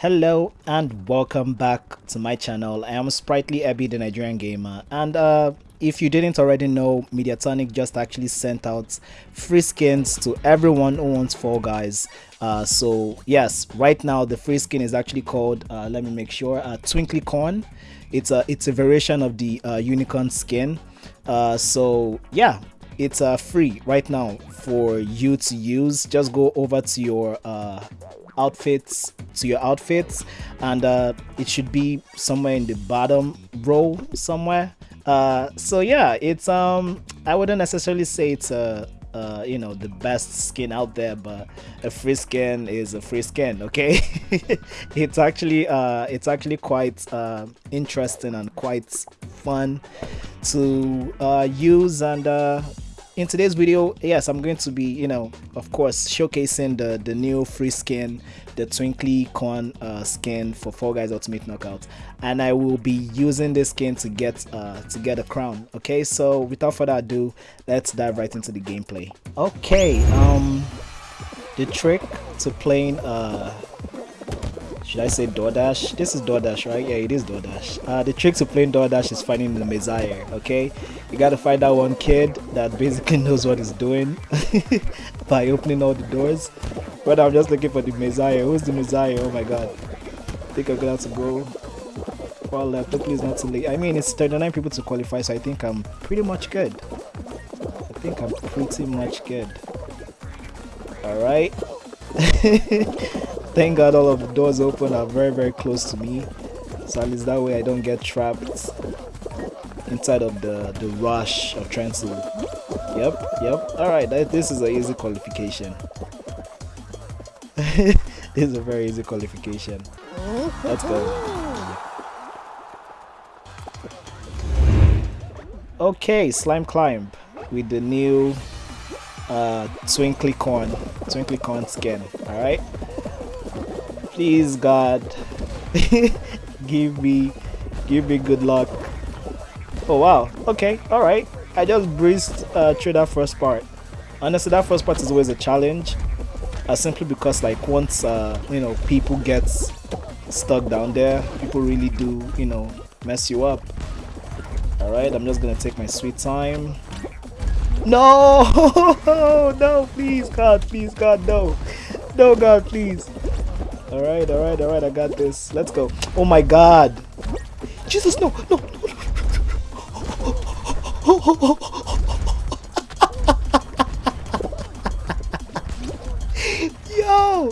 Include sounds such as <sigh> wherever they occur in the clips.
Hello and welcome back to my channel. I am Sprightly abby the Nigerian Gamer and uh, if you didn't already know, Mediatonic just actually sent out free skins to everyone who wants Fall Guys. Uh, so yes, right now the free skin is actually called, uh, let me make sure, uh, Twinkly Corn. It's a, it's a variation of the uh, Unicorn skin. Uh, so yeah, it's free right now for you to use. Just go over to your outfits to your outfits and uh, it should be somewhere in the bottom row somewhere. Uh, so yeah it's um i wouldn't necessarily say it's a uh, you know the best skin out there but a free skin is a free skin okay? <laughs> It's actually uh it's actually quite uh, interesting and quite fun to uh, use and uh, in today's video yes i'm going to be you know of course showcasing the the new free skin the twinkly corn uh, skin for Fall Guys Ultimate Knockout. And I will be using this skin to get uh, to get a crown okay? So without further ado let's dive right into the gameplay. Okay um the trick to playing uh should I say DoorDash? This is DoorDash, right? Yeah, it is DoorDash. Uh, the trick to playing DoorDash is finding the Messiah, okay? You gotta find that one kid that basically <laughs> knows what he's doing <laughs> by opening all the doors. But I'm just looking for the Messiah. Who's the Messiah? Oh my god. I think I'm gonna have to go far left. Hopefully it's not too late. I mean, it's 39 people to qualify, so I think I'm pretty much good. I think I'm pretty much good. Alright. <laughs> Thank God all of the doors open are very very close to me. So at least that way I don't get trapped inside of the, the rush of to... Yep, yep. Alright, this is an easy qualification. <laughs> this is a very easy qualification. Let's go. Okay, Slime Climb with the new uh, Twinkly Corn, Twinkly Corn skin. Alright. Please God, <laughs> give me, give me good luck. Oh wow, okay, alright. I just breezed uh, through that first part. Honestly, that first part is always a challenge. Uh, simply because like once, uh, you know, people get stuck down there, people really do, you know, mess you up. Alright, I'm just gonna take my sweet time. No! <laughs> no, please, God, please, God, no. No, God, please. Alright, alright, alright, I got this. Let's go. Oh my god. Jesus, no, no, no. <laughs> Yo!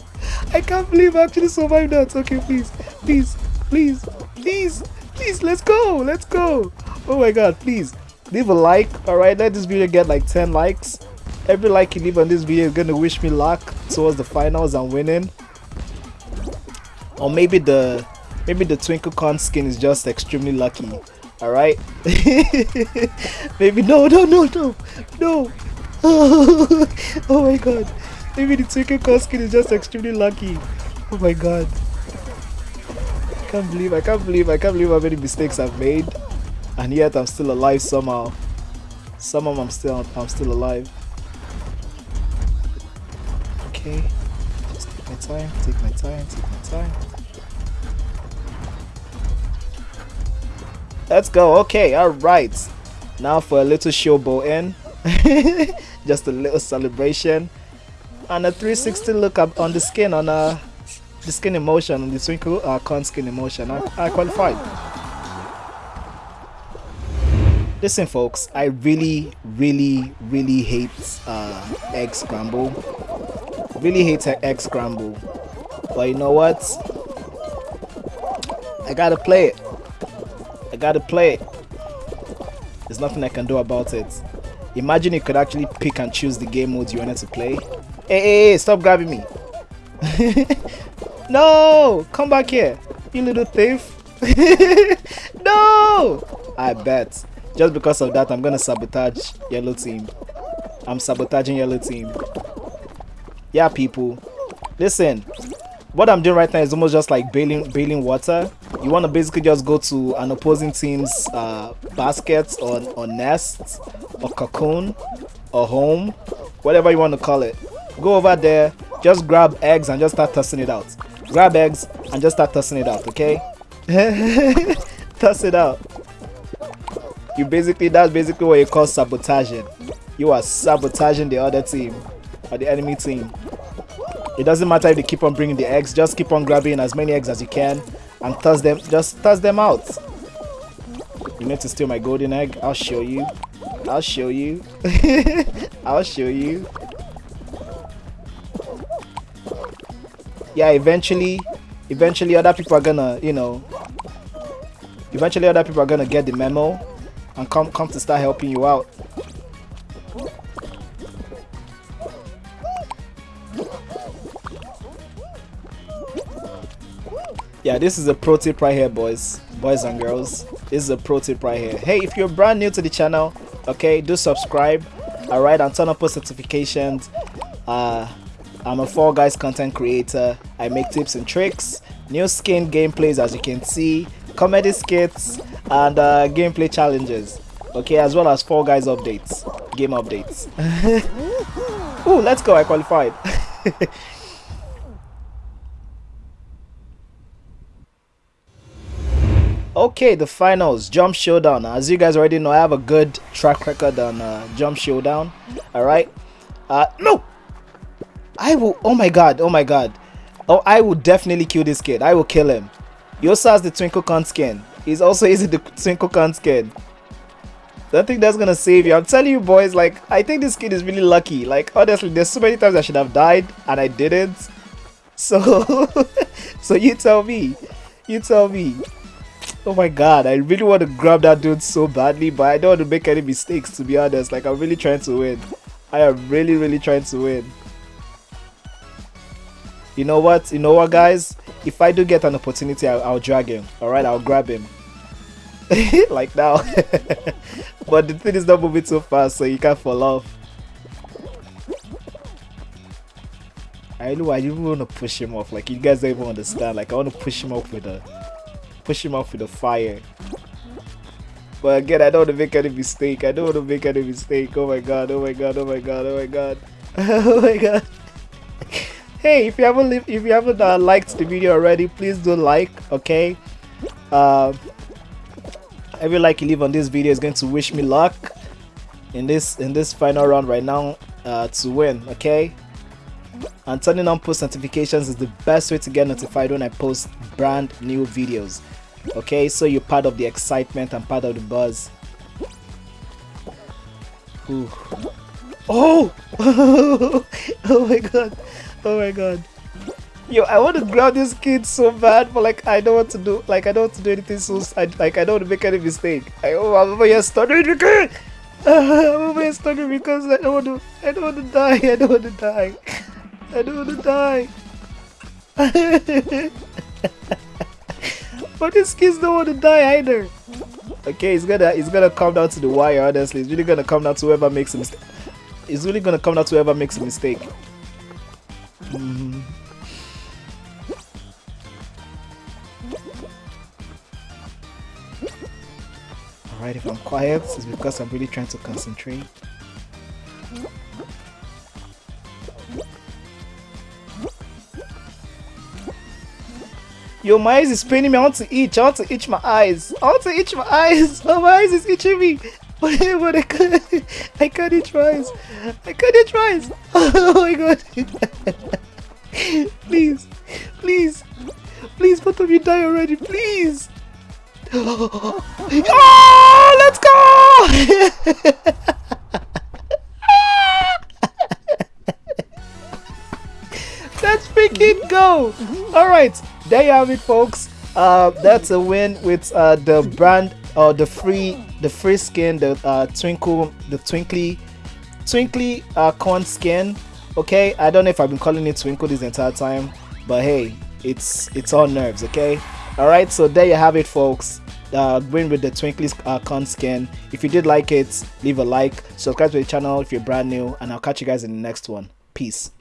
I can't believe I actually survived that. Okay, please, please, please, please, please, let's go, let's go. Oh my god, please. Leave a like, alright? Let this video get like 10 likes. Every like you leave on this video is gonna wish me luck towards the finals and winning or maybe the maybe the twinkle corn skin is just extremely lucky all right <laughs> maybe no no no no no. <laughs> Oh my god. Maybe the twinkle corn skin is just extremely lucky. Oh my god. I can't believe I can't believe I can't believe how many mistakes I've made. And yet I'm still alive somehow. Somehow I'm still I'm still alive. Okay my time, take my time, take my time. Let's go. Okay, alright. Now for a little showboating. <laughs> Just a little celebration. And a 360 look up on the skin on uh, the skin emotion, on the twinkle uh, corn skin emotion. I, I qualified. Listen folks, I really, really, really hate uh, egg scramble really hate egg scramble. But you know what? I gotta play it. I gotta play it. There's nothing I can do about it. Imagine you could actually pick and choose the game modes you wanted to play. Hey, hey, hey stop grabbing me. <laughs> No! Come back here you little thief. <laughs> No! I bet. Just because of that I'm gonna sabotage yellow team. I'm sabotaging yellow team yeah people listen what i'm doing right now is almost just like bailing bailing water you want to basically just go to an opposing team's uh, basket or, or nest or cocoon or home whatever you want to call it go over there just grab eggs and just start tossing it out grab eggs and just start tossing it out, okay? <laughs> Toss it out. You basically, that's basically what you call sabotaging. You are sabotaging the other team or the enemy team. It doesn't matter if they keep on bringing the eggs, just keep on grabbing as many eggs as you can and toss them, just toss them out. You need to steal my golden egg? I'll show you. I'll show you. <laughs> I'll show you. Yeah, eventually, eventually other people are gonna, you know, eventually other people are gonna get the memo and come come to start helping you out. Yeah, this is a pro tip right here, boys, boys and girls. This is a pro tip right here. Hey, if you're brand new to the channel, okay, do subscribe. All right, and turn on post notifications. Uh, I'm a Fall Guys content creator. I make tips and tricks, new skin gameplays as you can see, comedy skits, and uh, gameplay challenges. Okay, as well as Fall Guys updates, game updates. <laughs> Ooh, let's go! I qualified. <laughs> okay, the finals, Jump Showdown. As you guys already know, I have a good track record on uh, Jump Showdown. All right. Uh, no, I will. Oh my god. Oh my god. Oh, I will definitely kill this kid. I will kill him. He also has the Twinkle Corn skin. He's also <laughs> using the Twinkle Corn skin. Don't think that's gonna save you. I'm telling you, boys. Like, I think this kid is really lucky. Like, honestly, there's so many times I should have died and I didn't. So, <laughs> so you tell me. You tell me. Oh my god, I really want to grab that dude so badly, but I don't want to make any mistakes, to be honest. Like, I'm really trying to win. I am really, really trying to win. You know what? You know what guys? If i do get an opportunity i'll, I'll drag him. All right i'll grab him. <laughs> Like now. <laughs> But the thing is not moving so fast so you can't fall off. I know i even want to push him off. Like you guys don't even understand. Like i want to push him off with a push him off with a fire. But again i don't want to make any mistake. I don't want to make any mistake. Oh my god oh my god oh my god oh my god. <laughs> Oh my god. Hey if you haven't if you haven't uh, liked the video already please do like okay? Uh, every like you leave on this video. Is going to wish me luck in this in this final round right now uh, to win okay? And turning on post notifications is the best way to get notified when I post brand new videos okay so you're part of the excitement and part of the buzz Ooh. oh <laughs> oh my god Oh my god. Yo, I want to grab this kid so bad, but like I don't want to do like I don't want to do anything so I, like I don't want to make any mistake. I oh I'm over here stuttering because <laughs> I'm over here stuttering because I don't want to I don't want to die. I don't want to die. I don't want to die. <laughs> but these kids don't want to die either. Okay, it's gonna it's gonna come down to the wire. Honestly, it's really gonna come down to whoever makes a mistake. It's really gonna come down to whoever makes a mistake. Mm. Alright, if I'm quiet, it's because I'm really trying to concentrate. Yo, my eyes is paining me. I want to itch. I want to itch my eyes. I want to itch my eyes. Oh, <laughs> my eyes is itching me. <laughs> But, but I can't. I can't itch my eyes. I can't itch my eyes. Oh my god. <laughs> please, please, please, both of you die already, please. <gasps> Oh, let's go! let's freaking go! All right, there you have it, folks. Uh, that's a win with uh, the brand or uh, the free, the free skin, the uh, twinkle, the twinkly, twinkly uh, corn skin. Okay? I don't know if i've been calling it twinkle this entire time but hey it's it's all nerves okay? All right so there you have it folks. Uh bring with the twinkly uh, con skin. If you did like it leave a like subscribe to the channel if you're brand new and i'll catch you guys in the next one. Peace